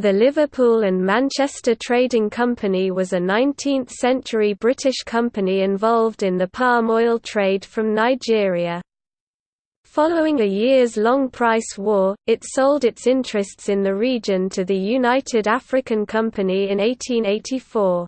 The Liverpool and Manchester Trading Company was a 19th-century British company involved in the palm oil trade from Nigeria. Following a years-long price war, it sold its interests in the region to the United African Company in 1884.